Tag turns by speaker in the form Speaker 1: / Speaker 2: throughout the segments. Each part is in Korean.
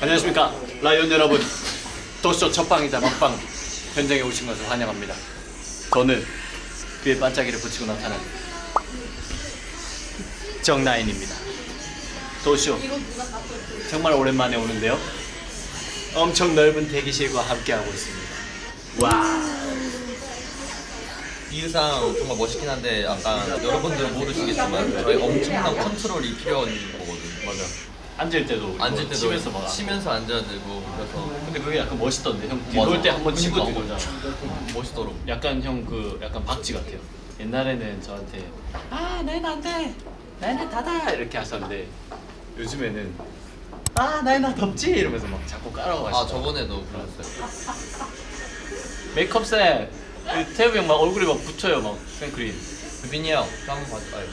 Speaker 1: 안녕하십니까? 라이온 여러분. 도쇼 첫방이자 막방 현장에 오신 것을 환영합니다. 저는 그의 반짝이를 붙이고 나타난 정나인입니다. 도쇼 정말 오랜만에 오는데요. 엄청 넓은 대기실과 함께하고 있습니다. 와
Speaker 2: 이 의상 정말 멋있긴 한데 약간 여러분들은 모르시겠지만 저희 엄청난 컨트롤이 필요한 거거든
Speaker 1: 맞아. 앉을 때도
Speaker 2: 앉을
Speaker 1: 뭐
Speaker 2: 때도
Speaker 1: 치면서 막
Speaker 2: 치면서 앉아야 되고 그래서
Speaker 1: 근데 그게 약간 멋있던데 형. 뒤돌 때 한번 치고. 뒤돌잖아
Speaker 2: 멋있더라고.
Speaker 1: 약간 형 그 약간 박쥐 같아요. 옛날에는 저한테 아 나는 안돼. 나는 닫아. 이렇게 하셨는데 요즘에는 아 나는 나 덥지. 이러면서 막 자꾸 깔아가시고
Speaker 2: 아 저번에도 그랬어요.
Speaker 1: 메이크업 쌤 태우 형막 얼굴에 막 붙여요 막 생크림
Speaker 2: 유빈이 형 한번 봐줘 아유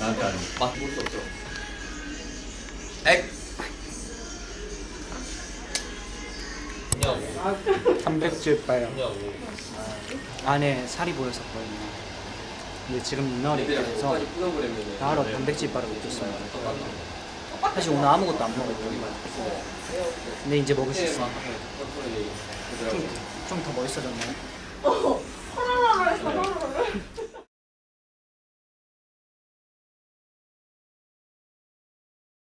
Speaker 1: 나한테 안
Speaker 2: 맛볼 수 없죠 액 형,
Speaker 3: 단백질
Speaker 2: 형.
Speaker 3: 안에 살이 보였었거든요 근데 지금 이날이 그래서 바로 단백질 바를 먹었습니다 사실 오늘 아무것도 안 먹었거든요 근데 이제 먹을 수 있으니까 좀 더 멋있어졌나요?